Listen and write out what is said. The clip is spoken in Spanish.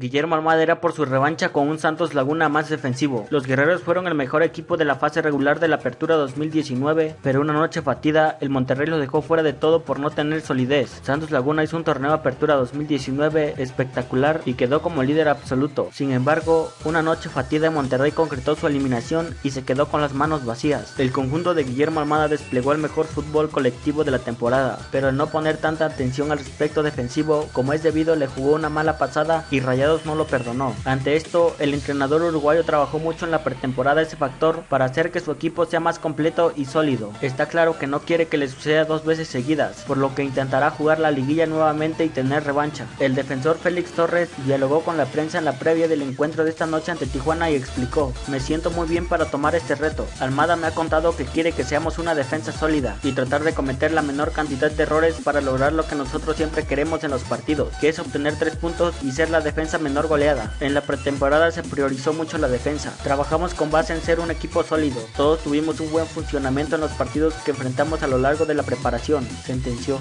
Guillermo Almada era por su revancha con un Santos Laguna más defensivo. Los guerreros fueron el mejor equipo de la fase regular de la apertura 2019, pero una noche fatida, el Monterrey lo dejó fuera de todo por no tener solidez. Santos Laguna hizo un torneo apertura 2019 espectacular y quedó como líder absoluto. Sin embargo, una noche fatida Monterrey concretó su eliminación y se quedó con las manos vacías. El conjunto de Guillermo Almada desplegó el mejor fútbol colectivo de la temporada, pero al no poner tanta atención al respecto defensivo como es debido le jugó una mala pasada y No lo perdonó. Ante esto, el entrenador uruguayo trabajó mucho en la pretemporada ese factor para hacer que su equipo sea más completo y sólido. Está claro que no quiere que le suceda dos veces seguidas, por lo que intentará jugar la liguilla nuevamente y tener revancha. El defensor Félix Torres dialogó con la prensa en la previa del encuentro de esta noche ante Tijuana y explicó, me siento muy bien para tomar este reto. Almada me ha contado que quiere que seamos una defensa sólida y tratar de cometer la menor cantidad de errores para lograr lo que nosotros siempre queremos en los partidos, que es obtener tres puntos y ser la defensa menor goleada. En la pretemporada se priorizó mucho la defensa. Trabajamos con base en ser un equipo sólido. Todos tuvimos un buen funcionamiento en los partidos que enfrentamos a lo largo de la preparación, sentenció.